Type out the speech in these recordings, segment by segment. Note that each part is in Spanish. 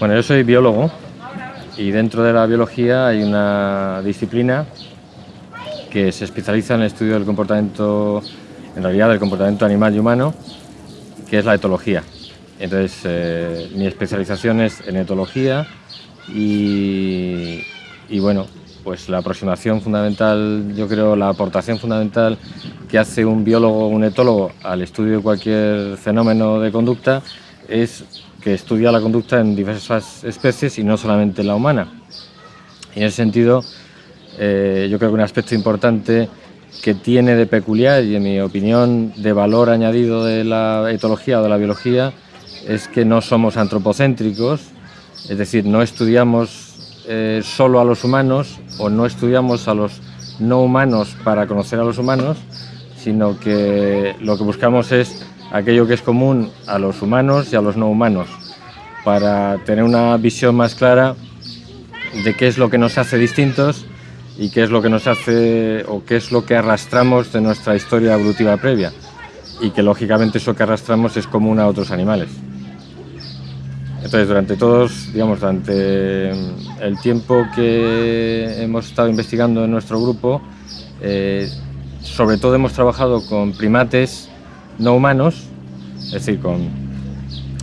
Bueno, yo soy biólogo y dentro de la biología hay una disciplina que se especializa en el estudio del comportamiento, en realidad del comportamiento animal y humano, que es la etología. Entonces, eh, mi especialización es en etología y, y, bueno, pues la aproximación fundamental, yo creo, la aportación fundamental que hace un biólogo o un etólogo al estudio de cualquier fenómeno de conducta es que estudia la conducta en diversas especies y no solamente la humana. En ese sentido, eh, yo creo que un aspecto importante que tiene de peculiar y en mi opinión de valor añadido de la etología o de la biología es que no somos antropocéntricos, es decir, no estudiamos eh, solo a los humanos o no estudiamos a los no humanos para conocer a los humanos, sino que lo que buscamos es aquello que es común a los humanos y a los no humanos, para tener una visión más clara de qué es lo que nos hace distintos y qué es lo que nos hace o qué es lo que arrastramos de nuestra historia evolutiva previa y que lógicamente eso que arrastramos es común a otros animales. Entonces, durante todos, digamos, durante el tiempo que hemos estado investigando en nuestro grupo, eh, sobre todo hemos trabajado con primates no humanos, es decir, con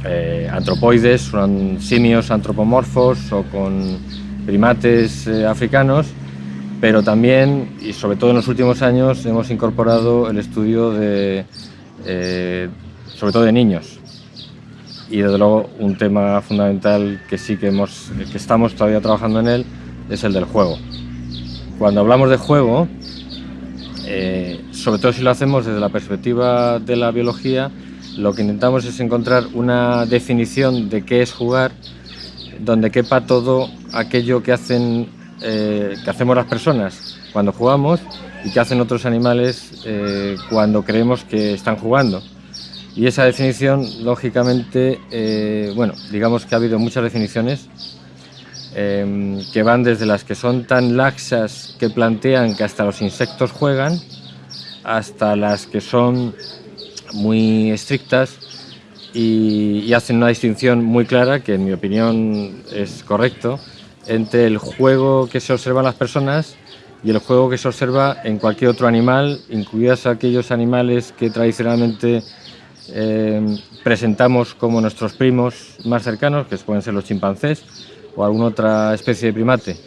eh, antropoides, con simios antropomorfos o con primates eh, africanos, pero también, y sobre todo en los últimos años, hemos incorporado el estudio de, eh, sobre todo de niños. Y desde luego un tema fundamental que sí que, hemos, que estamos todavía trabajando en él es el del juego. Cuando hablamos de juego, eh, sobre todo si lo hacemos desde la perspectiva de la biología, lo que intentamos es encontrar una definición de qué es jugar, donde quepa todo aquello que, hacen, eh, que hacemos las personas cuando jugamos y que hacen otros animales eh, cuando creemos que están jugando. Y esa definición, lógicamente, bueno, digamos que ha habido muchas definiciones Em, que van desde las que son tan laxas que plantean que hasta los insectos juegan, hasta las que son muy estrictas y, hacen una distinción muy clara, que en mi opinión es correcto, entre el juego que se observa en las personas y el juego que se observa en cualquier otro animal, incluidas aquellos animales que tradicionalmente em, presentamos como nuestros primos más cercanos, que pueden ser los chimpancés, o alguna otra especie de primate.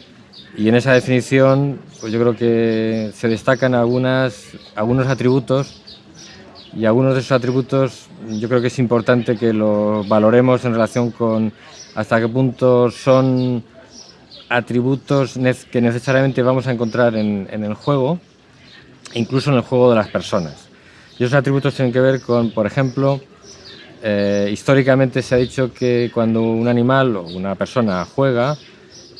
Y en esa definición pues yo creo que se destacan algunas, algunos atributos y algunos de esos atributos yo creo que es importante que los valoremos en relación con hasta qué punto son atributos que necesariamente vamos a encontrar en, en el juego, incluso en el juego de las personas. Y esos atributos tienen que ver con, por ejemplo, eh, históricamente se ha dicho que cuando un animal o una persona juega,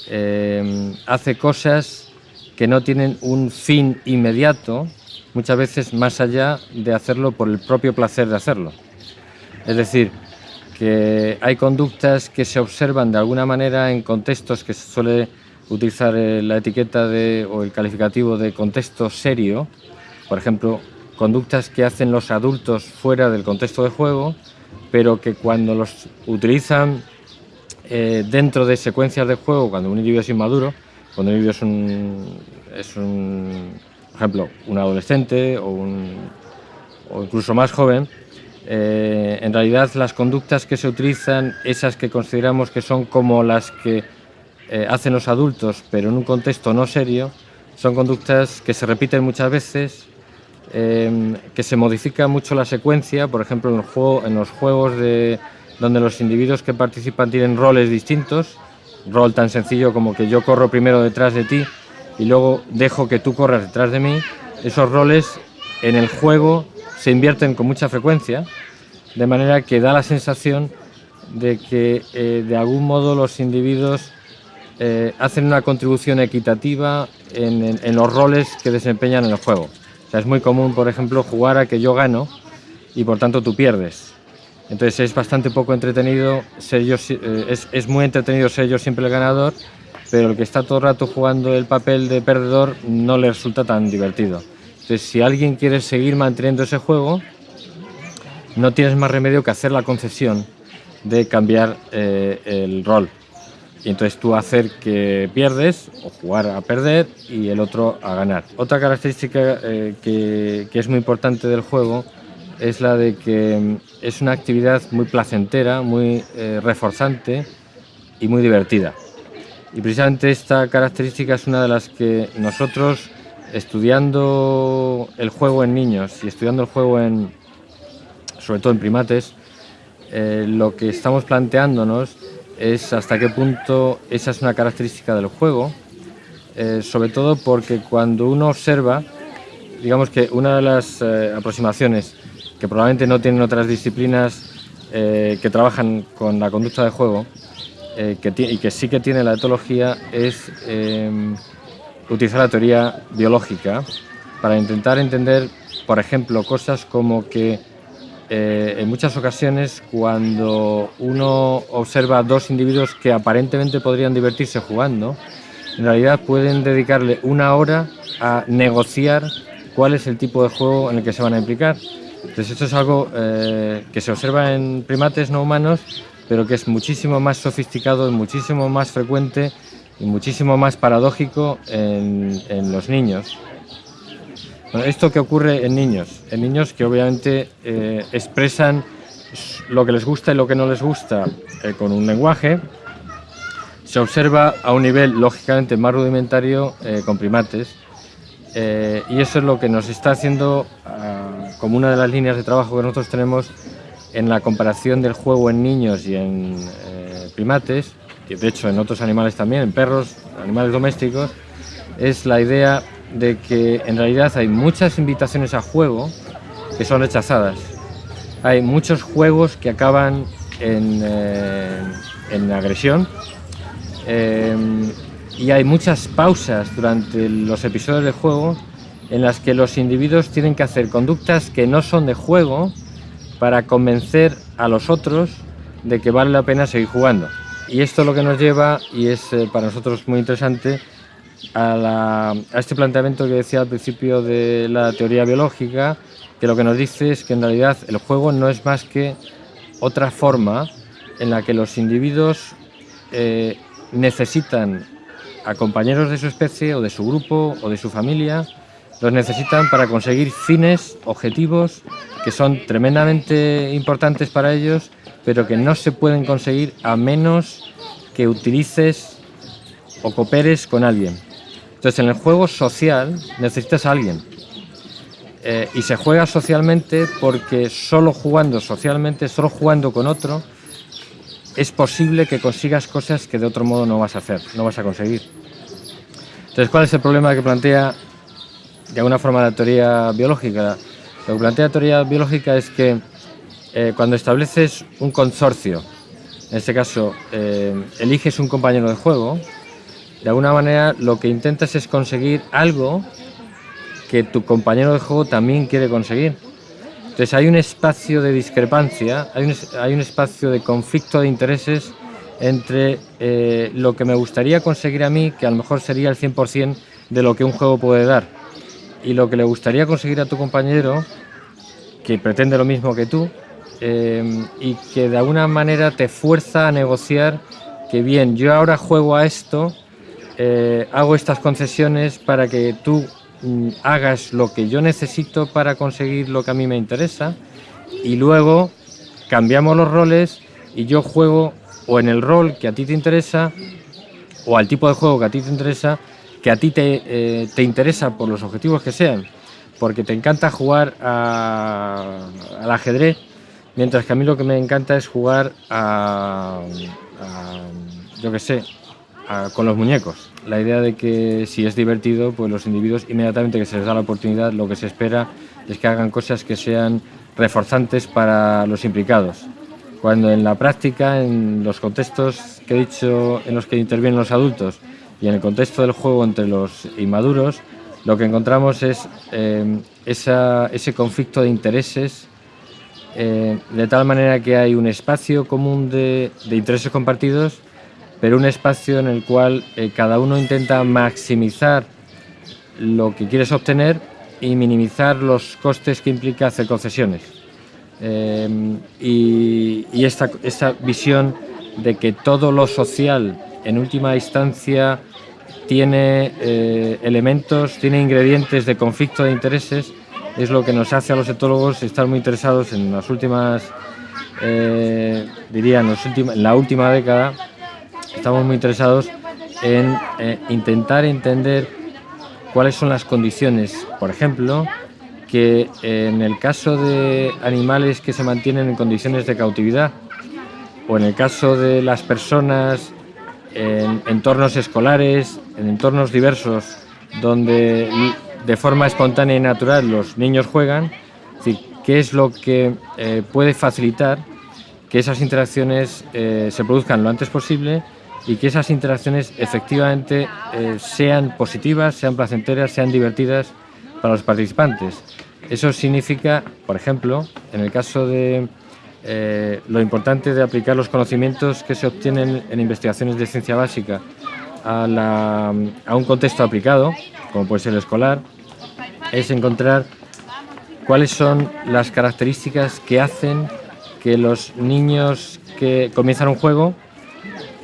eh, hace cosas que no tienen un fin inmediato, muchas veces más allá de hacerlo por el propio placer de hacerlo. Es decir, que hay conductas que se observan de alguna manera en contextos que se suele utilizar eh, la etiqueta de, o el calificativo de contexto serio, por ejemplo, conductas que hacen los adultos fuera del contexto de juego, pero que cuando los utilizan eh, dentro de secuencias de juego, cuando un individuo es inmaduro, cuando un individuo es un, por ejemplo, un adolescente o incluso más joven, eh, en realidad las conductas que se utilizan, esas que consideramos que son como las que eh, hacen los adultos, pero en un contexto no serio, son conductas que se repiten muchas veces Em, que se modifica mucho la secuencia, por ejemplo en, los juegos de, donde los individuos que participan tienen roles distintos, rol tan sencillo como que yo corro primero detrás de ti y luego dejo que tú corras detrás de mí, esos roles en el juego se invierten con mucha frecuencia, de manera que da la sensación de que eh, de algún modo los individuos eh, hacen una contribución equitativa en los roles que desempeñan en el juego es muy común, por ejemplo, jugar a que yo gano y por tanto tú pierdes. Entonces es bastante poco entretenido, ser yo, eh, es, muy entretenido ser yo siempre el ganador, pero el que está todo el rato jugando el papel de perdedor no le resulta tan divertido. Entonces si alguien quiere seguir manteniendo ese juego, no tienes más remedio que hacer la concesión de cambiar eh, el rol. Y entonces tú hacer que pierdes o jugar a perder y el otro a ganar. Otra característica eh, que, es muy importante del juego es la de que mm, es una actividad muy placentera, muy eh, reforzante y muy divertida. Y precisamente esta característica es una de las que nosotros, estudiando el juego en niños y estudiando el juego en, sobre todo en primates, eh, lo que estamos planteándonos es hasta qué punto esa es una característica del juego, eh, sobre todo porque cuando uno observa, digamos que una de las eh, aproximaciones que probablemente no tienen otras disciplinas que trabajan con la conducta de juego que y que sí que tiene la etología es utilizar la teoría biológica para intentar entender, por ejemplo, cosas como que eh, en muchas ocasiones cuando uno observa dos individuos que aparentemente podrían divertirse jugando, en realidad pueden dedicarle una hora a negociar cuál es el tipo de juego en el que se van a implicar. Entonces esto es algo eh, que se observa en primates no humanos, pero que es muchísimo más sofisticado, muchísimo más frecuente y muchísimo más paradójico en los niños esto que ocurre en niños, en niños que obviamente eh, expresan lo que les gusta y lo que no les gusta eh, con un lenguaje, se observa a un nivel lógicamente más rudimentario eh, con primates y eso es lo que nos está haciendo ah, como una de las líneas de trabajo que nosotros tenemos en la comparación del juego en niños y en primates, y de hecho en otros animales también, en perros, animales domésticos, es la idea de que en realidad hay muchas invitaciones a juego que son rechazadas. Hay muchos juegos que acaban en, eh, agresión eh, y hay muchas pausas durante los episodios de juego en las que los individuos tienen que hacer conductas que no son de juego para convencer a los otros de que vale la pena seguir jugando. Y esto es lo que nos lleva, y es eh, para nosotros muy interesante, a, este planteamiento que decía al principio de la teoría biológica, que lo que nos dice es que en realidad el juego no es más que otra forma en la que los individuos eh, necesitan a compañeros de su especie o de su grupo o de su familia, los necesitan para conseguir fines, objetivos que son tremendamente importantes para ellos, pero que no se pueden conseguir a menos que utilices o cooperes con alguien. Entonces, en el juego social necesitas a alguien. Eh, y se juega socialmente porque solo jugando socialmente, solo jugando con otro, es posible que consigas cosas que de otro modo no vas a hacer, no vas a conseguir. Entonces, ¿cuál es el problema que plantea de alguna forma la teoría biológica? Lo que plantea la teoría biológica es que eh, cuando estableces un consorcio, en este caso eh, eliges un compañero de juego, de alguna manera lo que intentas es conseguir algo que tu compañero de juego también quiere conseguir. Entonces hay un espacio de discrepancia, hay un, espacio de conflicto de intereses entre eh, lo que me gustaría conseguir a mí, que a lo mejor sería el 100% de lo que un juego puede dar, y lo que le gustaría conseguir a tu compañero, que pretende lo mismo que tú, eh, y que de alguna manera te fuerza a negociar que bien, yo ahora juego a esto, eh, hago estas concesiones para que tú mm, hagas lo que yo necesito para conseguir lo que a mí me interesa y luego cambiamos los roles y yo juego o en el rol que a ti te interesa o al tipo de juego que a ti te interesa, que a ti te, eh, interesa por los objetivos que sean, porque te encanta jugar al ajedrez, mientras que a mí lo que me encanta es jugar a, a yo qué sé, con los muñecos. La idea de que si es divertido, pues los individuos inmediatamente que se les da la oportunidad, lo que se espera es que hagan cosas que sean reforzantes para los implicados. Cuando en la práctica, en los contextos que he dicho en los que intervienen los adultos y en el contexto del juego entre los inmaduros, lo que encontramos es eh, ese conflicto de intereses eh, de tal manera que hay un espacio común de intereses compartidos pero un espacio en el cual eh, cada uno intenta maximizar lo que quieres obtener y minimizar los costes que implica hacer concesiones. Em, y, esta, visión de que todo lo social en última instancia tiene eh, elementos, tiene ingredientes de conflicto de intereses, es lo que nos hace a los etólogos estar muy interesados en las últimas, eh, diría, en, la última década, estamos muy interesados en eh, intentar entender cuáles son las condiciones, por ejemplo, que en el caso de animales que se mantienen en condiciones de cautividad o en el caso de las personas en entornos escolares, en entornos diversos, donde de forma espontánea y natural los niños juegan, qué es lo que eh, puede facilitar que esas interacciones eh, se produzcan lo antes posible y que esas interacciones efectivamente eh, sean positivas, sean placenteras, sean divertidas para los participantes. Eso significa, por ejemplo, en el caso de eh, lo importante de aplicar los conocimientos que se obtienen en investigaciones de ciencia básica a, un contexto aplicado, como puede ser el escolar, es encontrar cuáles son las características que hacen que los niños que comienzan un juego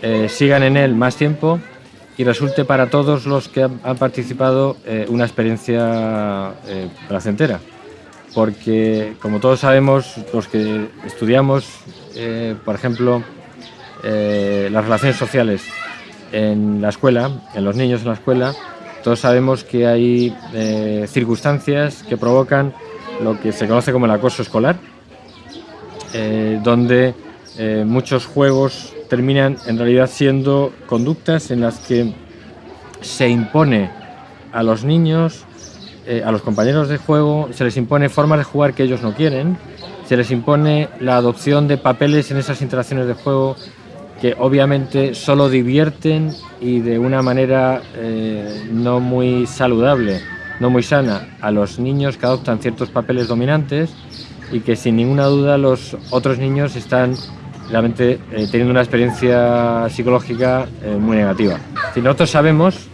eh, sigan en él más tiempo y resulte para todos los que han, participado eh, una experiencia placentera. Porque como todos sabemos, los que estudiamos, eh, por ejemplo, eh, las relaciones sociales en la escuela, en los niños en la escuela, todos sabemos que hay eh, circunstancias que provocan lo que se conoce como el acoso escolar, donde muchos juegos terminan en realidad siendo conductas en las que se impone a los niños eh, a los compañeros de juego se les impone formas de jugar que ellos no quieren, se les impone la adopción de papeles en esas interacciones de juego que obviamente solo divierten y de una manera eh, no muy saludable, no muy sana, a los niños que adoptan ciertos papeles dominantes y que sin ninguna duda los otros niños están realmente eh, teniendo una experiencia psicológica muy negativa. Si nosotros sabemos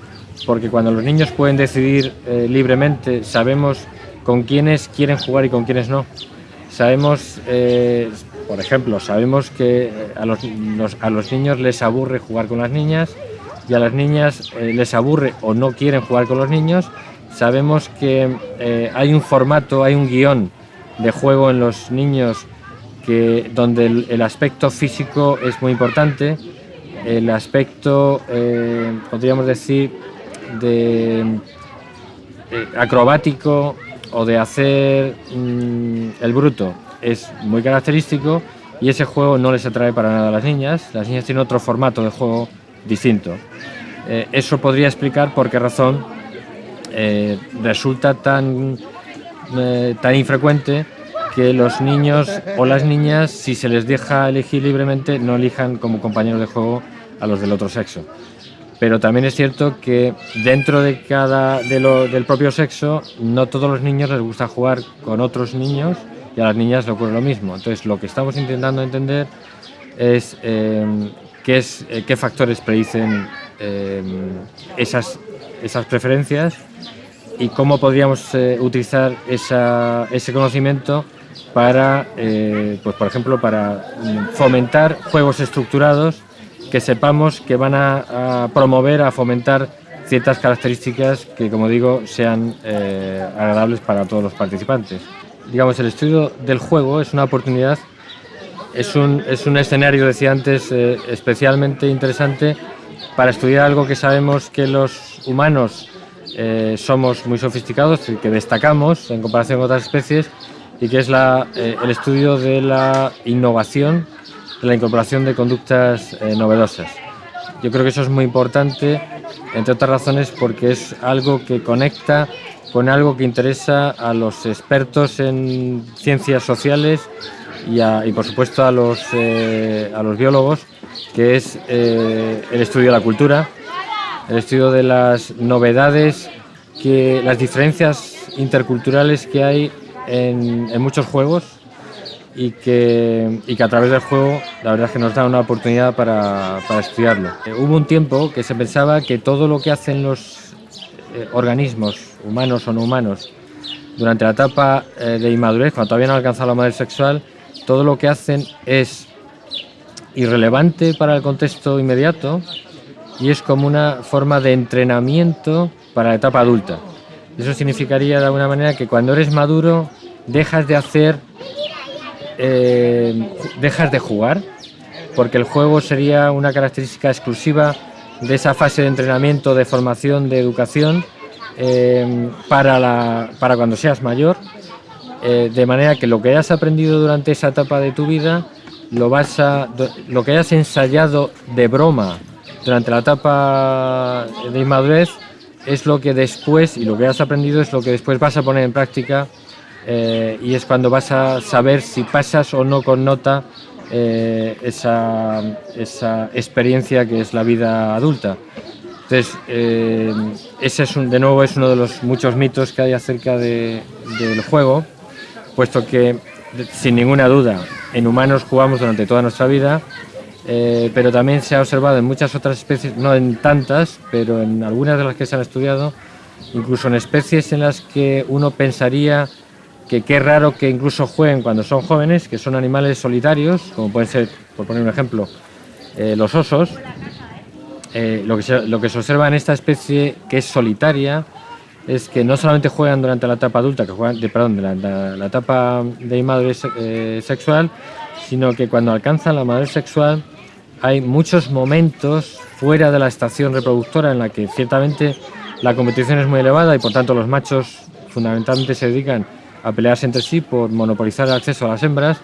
porque cuando los niños pueden decidir eh, libremente, sabemos con quiénes quieren jugar y con quiénes no. Sabemos, eh, por ejemplo, sabemos que eh, a los, a los, niños les aburre jugar con las niñas y a las niñas les aburre o no quieren jugar con los niños. Sabemos que hay un formato, hay un guion de juego en los niños que, donde el, aspecto físico es muy importante, el aspecto, podríamos decir, de acrobático o de hacer mm, el bruto es muy característico y ese juego no les atrae para nada a las niñas. Las niñas tienen otro formato de juego distinto. Eh, eso podría explicar por qué razón eh, resulta tan, eh, tan infrecuente que los niños o las niñas, si se les deja elegir libremente, no elijan como compañeros de juego a los del otro sexo pero también es cierto que dentro de cada del propio sexo no todos los niños les gusta jugar con otros niños y a las niñas le ocurre lo mismo. Entonces lo que estamos intentando entender es eh, qué, es, eh, qué factores predicen eh, esas, esas preferencias y cómo podríamos utilizar esa, ese conocimiento para, pues por ejemplo, para fomentar juegos estructurados que sepamos que van a, promover, a fomentar ciertas características que, como digo, sean eh, agradables para todos los participantes. Digamos, el estudio del juego es una oportunidad, es un, es un escenario, decía antes, eh, especialmente interesante para estudiar algo que sabemos que los humanos eh, somos muy sofisticados que destacamos en comparación con otras especies y que es la, el estudio de la innovación la incorporación de conductas eh, novedosas. Yo creo que eso es muy importante, entre otras razones porque es algo que conecta con algo que interesa a los expertos en ciencias sociales y, por supuesto a los, eh, a los biólogos, que es eh, el estudio de la cultura, el estudio de las novedades, que, las diferencias interculturales que hay en, muchos juegos y que, y que a través del juego la verdad es que nos da una oportunidad para, para estudiarlo. Eh, hubo un tiempo que se pensaba que todo lo que hacen los eh, organismos, humanos o no humanos, durante la etapa eh, de inmadurez, cuando todavía no han alcanzado la madurez sexual, todo lo que hacen es irrelevante para el contexto inmediato, y es como una forma de entrenamiento para la etapa adulta. Eso significaría de alguna manera que cuando eres maduro dejas de hacer, eh, dejas de jugar, porque el juego sería una característica exclusiva de esa fase de entrenamiento, de formación, de educación eh, para, la, para cuando seas mayor, eh, de manera que lo que hayas aprendido durante esa etapa de tu vida, lo, vas a, lo que hayas ensayado de broma durante la etapa de inmadurez, es lo que después, y lo que has aprendido es lo que después vas a poner en práctica eh, y es cuando vas a saber si pasas o no con nota eh, esa, esa, experiencia que es la vida adulta. Entonces, eh, ese es un, de nuevo es uno de los muchos mitos que hay acerca de, del juego, puesto que sin ninguna duda en humanos jugamos durante toda nuestra vida, eh, pero también se ha observado en muchas otras especies, no en tantas, pero en algunas de las que se han estudiado, incluso en especies en las que uno pensaría que qué raro que incluso jueguen cuando son jóvenes, que son animales solitarios, como pueden ser, por poner un ejemplo, eh, los osos. Eh, lo, que se, lo que se observa en esta especie que es solitaria es que no solamente juegan durante la etapa adulta, que juegan, de, perdón, de la, etapa de inmadurez sexual, sino que cuando alcanzan la madurez sexual hay muchos momentos fuera de la estación reproductora en la que ciertamente la competición es muy elevada y por tanto los machos fundamentalmente se dedican a pelearse entre sí por monopolizar el acceso a las hembras.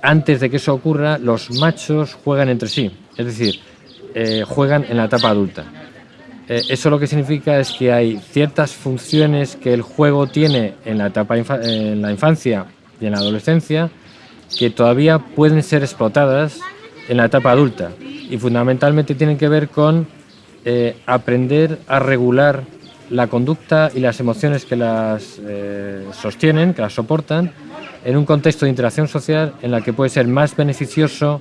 Antes de que eso ocurra, los machos juegan entre sí, es decir, eh, juegan en la etapa adulta. Eh, eso lo que significa es que hay ciertas funciones que el juego tiene en la etapa en la infancia y en la adolescencia que todavía pueden ser explotadas en la etapa adulta y fundamentalmente tienen que ver con eh, aprender a regular la conducta y las emociones que las eh, sostienen, que las soportan, en un contexto de interacción social en la que puede ser más beneficioso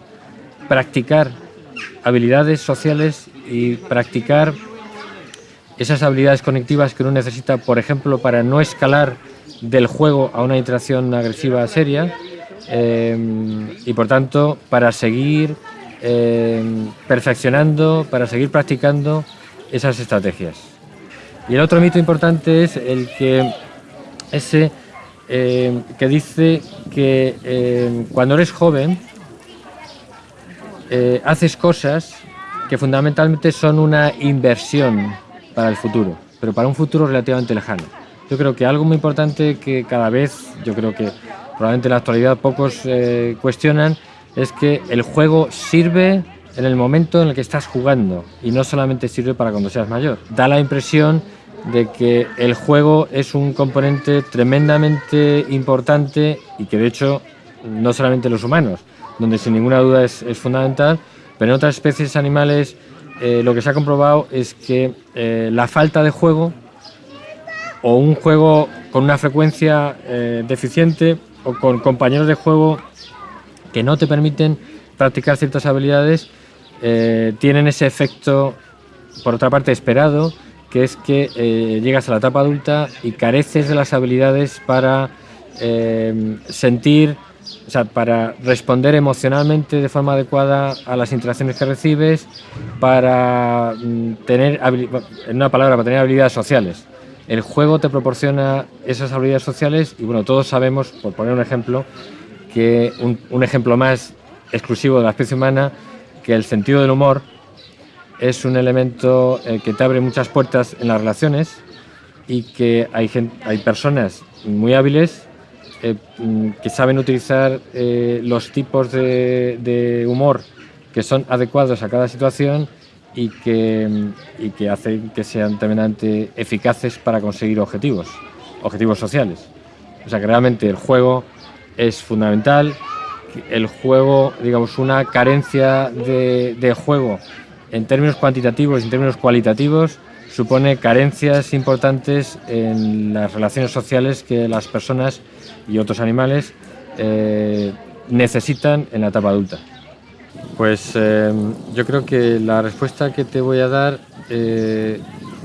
practicar habilidades sociales y practicar esas habilidades conectivas que uno necesita, por ejemplo, para no escalar del juego a una interacción agresiva seria, Em, y por tanto para seguir em, perfeccionando, para seguir practicando esas estrategias. Y el otro mito importante es el que ese em, que dice que cuando eres joven eh, haces cosas que fundamentalmente son una inversión para el futuro, pero para un futuro relativamente lejano. Yo creo que algo muy importante que cada vez, yo creo que probablemente en la actualidad pocos eh, cuestionan, es que el juego sirve en el momento en el que estás jugando y no solamente sirve para cuando seas mayor. Da la impresión de que el juego es un componente tremendamente importante y que de hecho no solamente los humanos, donde sin ninguna duda es, fundamental, pero en otras especies animales eh, lo que se ha comprobado es que eh, la falta de juego o un juego con una frecuencia eh, deficiente o con compañeros de juego que no te permiten practicar ciertas habilidades, eh, tienen ese efecto, por otra parte, esperado, que es que eh, llegas a la etapa adulta y careces de las habilidades para eh, sentir, o sea, para responder emocionalmente de forma adecuada a las interacciones que recibes, para mm, tener, en una palabra, para tener habilidades sociales. El juego te proporciona esas habilidades sociales y bueno, todos sabemos, por poner un ejemplo, que un, ejemplo más exclusivo de la especie humana, que el sentido del humor es un elemento eh, que te abre muchas puertas en las relaciones y que hay, hay personas muy hábiles eh, mm, que saben utilizar eh, los tipos de humor que son adecuados a cada situación y que, y que hacen que sean tremendamente eficaces para conseguir objetivos, objetivos sociales. O sea que realmente el juego es fundamental, el juego, digamos, una carencia de, de juego en términos cuantitativos y en términos cualitativos supone carencias importantes en las relaciones sociales que las personas y otros animales eh, necesitan en la etapa adulta. Pues eh, yo creo que la respuesta que te voy a dar eh,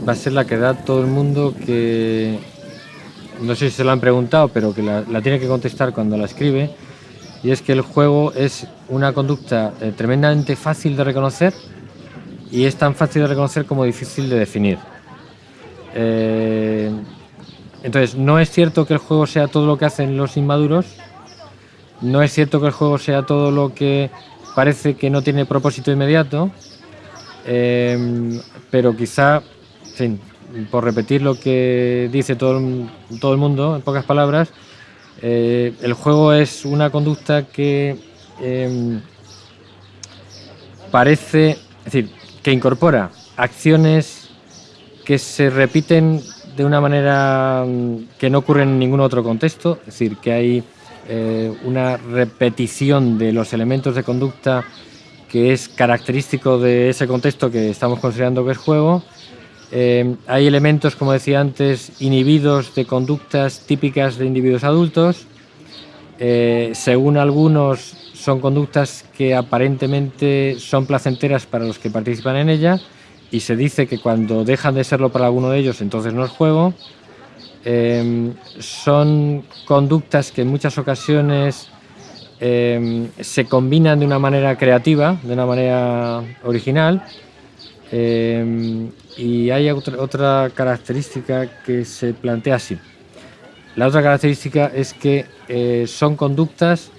va a ser la que da todo el mundo que, no sé si se lo han preguntado, pero que la, tiene que contestar cuando la escribe, y es que el juego es una conducta eh, tremendamente fácil de reconocer, y es tan fácil de reconocer como difícil de definir. Eh, entonces, no es cierto que el juego sea todo lo que hacen los inmaduros, no es cierto que el juego sea todo lo que parece que no tiene propósito inmediato, eh, pero quizá, por repetir lo que dice todo, todo el mundo, en pocas palabras, eh, el juego es una conducta que em, parece, es decir, que incorpora acciones que se repiten de una manera mm, que no ocurre en ningún otro contexto, es decir, que hay eh, una repetición de los elementos de conducta que es característico de ese contexto que estamos considerando que es juego. Eh, hay elementos, como decía antes, inhibidos de conductas típicas de individuos adultos. Eh, según algunos, son conductas que aparentemente son placenteras para los que participan en ella y se dice que cuando dejan de serlo para alguno de ellos, entonces no es juego. Eh, son conductas que en muchas ocasiones Em, se combinan de una manera creativa, de una manera original. Em, y hay otra, característica que se plantea así. La otra característica es que eh, son conductas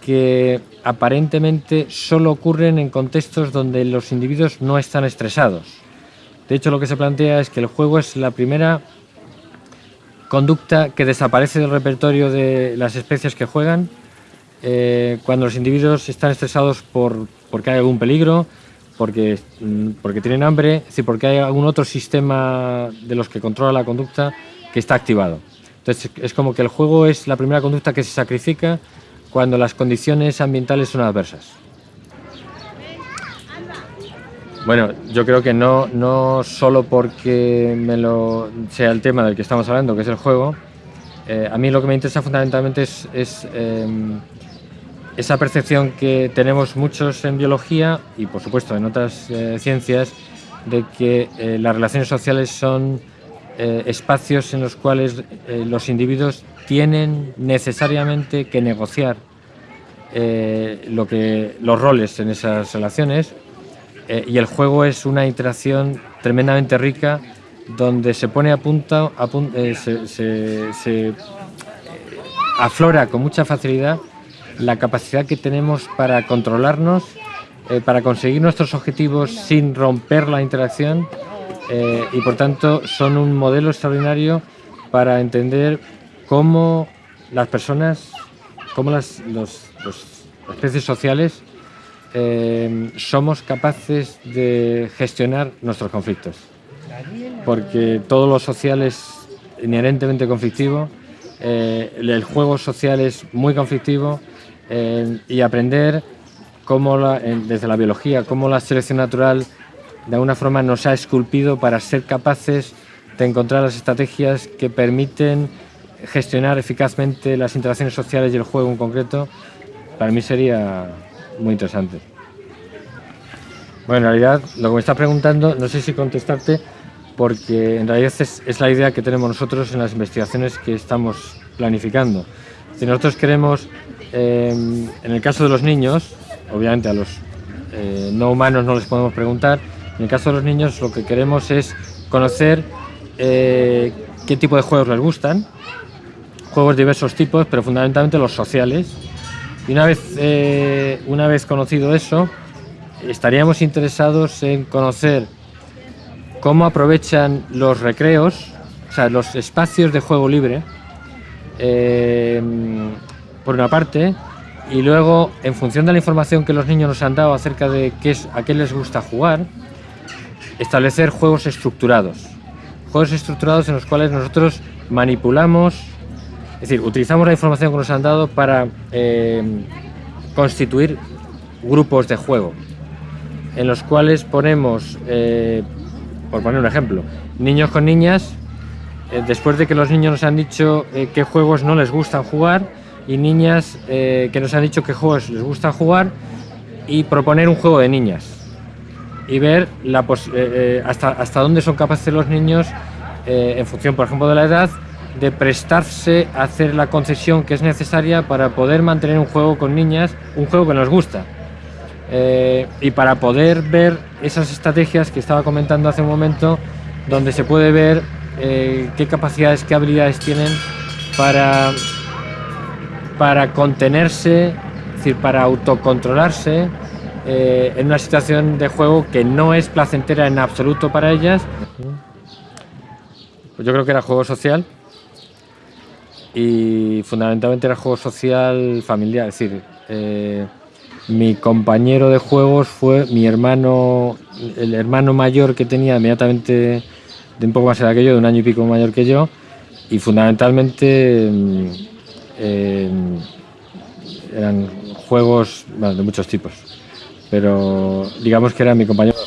que aparentemente solo ocurren en contextos donde los individuos no están estresados. De hecho, lo que se plantea es que el juego es la primera conducta que desaparece del repertorio de las especies que juegan eh, cuando los individuos están estresados por, porque hay algún peligro, porque, mm, porque tienen hambre, es decir, porque hay algún otro sistema de los que controla la conducta que está activado. Entonces es como que el juego es la primera conducta que se sacrifica cuando las condiciones ambientales son adversas. Bueno, yo creo que no, no solo porque me lo, sea el tema del que estamos hablando, que es el juego, eh, a mí lo que me interesa fundamentalmente es, em, esa percepción que tenemos muchos en biología y por supuesto en otras eh, ciencias de que eh, las relaciones sociales son espacios en los cuales los individuos tienen necesariamente que negociar lo que, los roles en esas relaciones y el juego es una interacción tremendamente rica donde se pone a punto, se aflora con mucha facilidad la capacidad que tenemos para controlarnos, eh, para conseguir nuestros objetivos sin romper la interacción eh, y por tanto son un modelo extraordinario para entender cómo las personas, cómo las, especies sociales eh, somos capaces de gestionar nuestros conflictos. Porque todo lo social es inherentemente conflictivo, el juego social es muy conflictivo, y aprender cómo desde la biología, cómo la selección natural de alguna forma nos ha esculpido para ser capaces de encontrar las estrategias que permiten gestionar eficazmente las interacciones sociales y el juego en concreto, para mí sería muy interesante. Bueno, en realidad lo que me está preguntando, no sé si contestarte, porque en realidad es, es la idea que tenemos nosotros en las investigaciones que estamos planificando. Si nosotros queremos Em, en el caso de los niños, obviamente a los eh, no humanos no les podemos preguntar, en el caso de los niños lo que queremos es conocer eh, qué tipo de juegos les gustan, juegos de diversos tipos, pero fundamentalmente los sociales. Y una vez, eh, una vez conocido eso, estaríamos interesados en conocer cómo aprovechan los recreos, o sea, los espacios de juego libre, por una parte, y luego, en función de la información que los niños nos han dado acerca de qué es, a qué les gusta jugar, establecer juegos estructurados. Juegos estructurados en los cuales nosotros manipulamos, es decir, utilizamos la información que nos han dado para eh, constituir grupos de juego, en los cuales ponemos, eh, por poner un ejemplo, niños con niñas, eh, después de que los niños nos han dicho qué juegos no les gustan jugar, y niñas que nos han dicho qué juegos les gusta jugar y proponer un juego de niñas. Y ver hasta dónde son capaces los niños, en función, por ejemplo, de la edad, de prestarse a hacer la concesión que es necesaria para poder mantener un juego con niñas, un juego que nos gusta. Eh, y para poder ver esas estrategias que estaba comentando hace un momento, donde se puede ver eh, qué capacidades, qué habilidades tienen para, para contenerse, es decir, para autocontrolarse eh, en una situación de juego que no es placentera en absoluto para ellas. Pues yo creo que era juego social y fundamentalmente era juego social familiar, es decir, eh, mi compañero de juegos fue mi hermano, el hermano mayor que tenía inmediatamente de un poco más edad que yo, de un año y pico mayor que yo, y fundamentalmente mm, eh, eran juegos de muchos tipos, pero digamos que era mi compañero